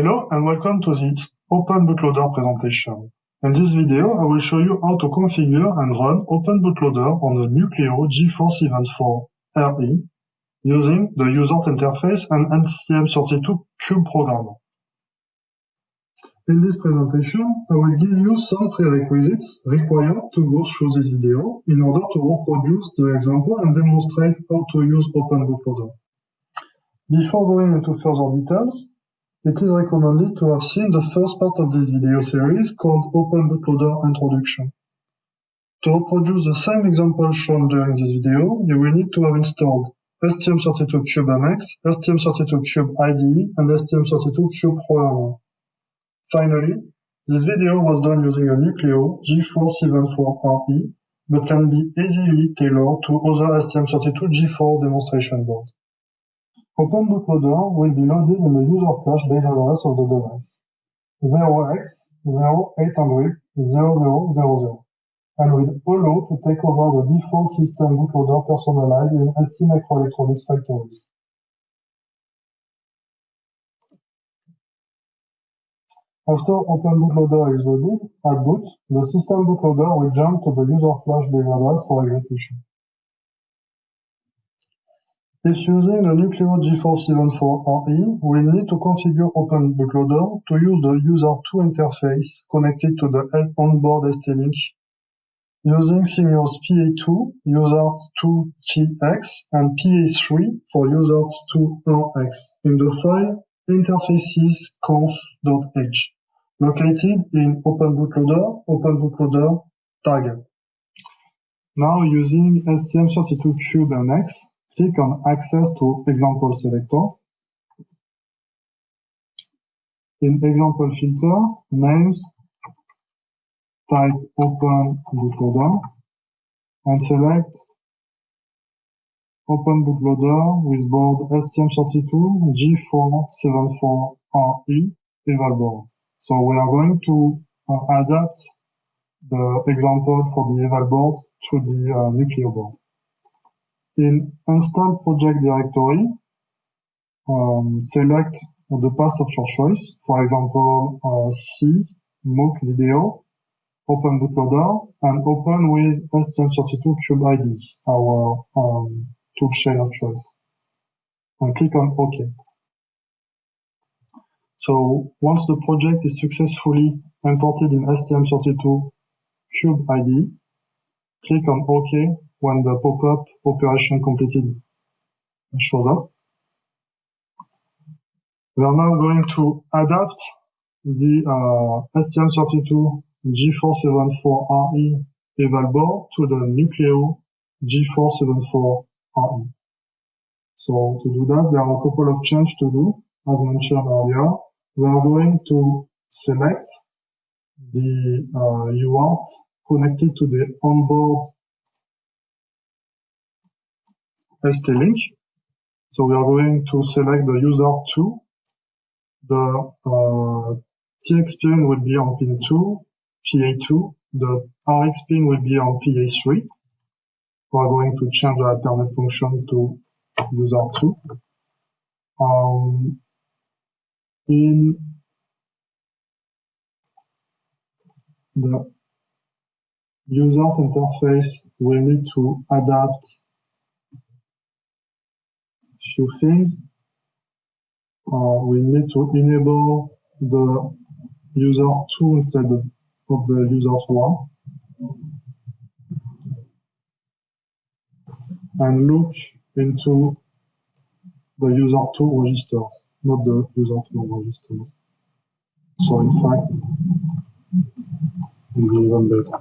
Hello and welcome to this Open Bootloader presentation. In this video, I will show you how to configure and run Open Bootloader on a Nucleo GeForce Event 4 RE using the USART interface and STM32 Cube programmer. In this presentation, I will give you some prerequisites required to go through this video in order to reproduce the example and demonstrate how to use Open Bootloader. Before going into further details, it is recommended to have seen the first part of this video series called Open Bootloader Introduction. To reproduce the same example shown during this video, you will need to have installed STM32CubeMX, STM32Cube IDE, and STM32Cube Programmer. Finally, this video was done using a Nucleo G4 7.4RE, but can be easily tailored to other STM32 G4 demonstration boards. Open bootloader will be loaded in the user flash base address of the device 0x0800 and will allow to take over the default system bootloader personalized in ST Microelectronics factories. After Open Bootloader is loaded, at boot, the system bootloader will jump to the user flash base address for execution. If using the Nucleo G474RE, we need to configure Open Bootloader to use the user2 interface connected to the onboard ST-Link using Simios PA2, USART2TX, and PA3 for USART2RX in the file interfaces.conf.h, located in Open Bootloader, Open Bootloader tag. Now using STM32CubeMX, click on Access to Example Selector. In Example Filter, Names, type Open Bootloader, and select Open Bootloader with board STM32 G474RE eval board. So we are going to uh, adapt the example for the eval board to the uh, Nucleo board. In install project directory, um, select the path of your choice. For example, uh, C, MOOC video, open bootloader, and open with STM32 Cube IDE, our um, toolchain of choice. And click on OK. So once the project is successfully imported in STM32 Cube IDE, click on OK when the pop-up operation completed shows up. We are now going to adapt the uh, STM32 G474RE eval board to the Nucleo G474RE. So to do that, there are a couple of changes to do, as mentioned earlier. We are going to select the uh, UART connected to the onboard ST-Link. So we are going to select the user 2. The uh, TX pin will be on pin 2, PA2. The RX pin will be on PA3. We are going to change the alternate function to user 2. Um, in the user interface, we need to adapt things. Uh, we need to enable the user 2 instead of the user 1. And look into the user 2 registers, not the user 1 registers. So in fact, it will be even better.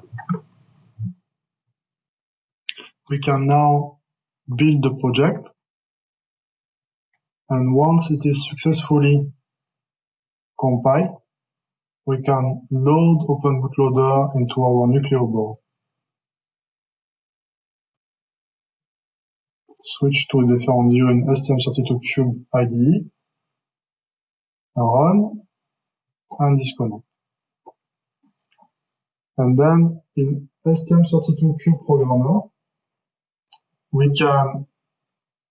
We can now build the project and once it is successfully compiled, we can load Open Bootloader into our Nucleo board. Switch to a different view in STM32Cube IDE, run, and disconnect. And then in STM32Cube Programmer, we can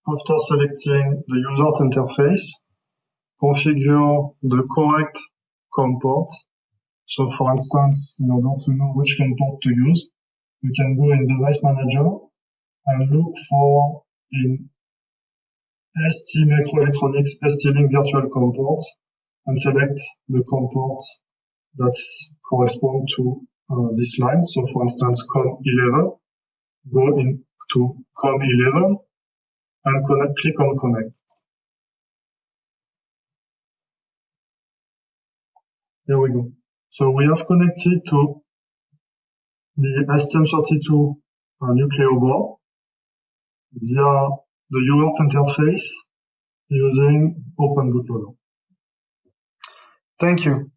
after selecting the user interface, configure the correct COM port. So for instance, in order to know which COM port to use, you can go in Device Manager and look for in ST Microelectronics ST-Link Virtual COM port and select the COM port that correspond to uh, this line. So for instance, COM11, go into COM11 and connect, click on connect. Here we go. So we have connected to the STM32 uh, Nucleo board via the UART interface using Open Bootloader. Thank you.